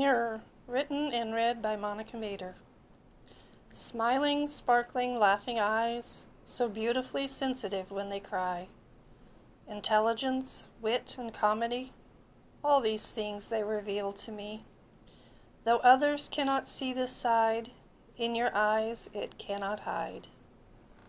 Mirror, written and read by Monica Mader. Smiling, sparkling, laughing eyes, so beautifully sensitive when they cry. Intelligence, wit, and comedy, all these things they reveal to me. Though others cannot see this side, in your eyes it cannot hide.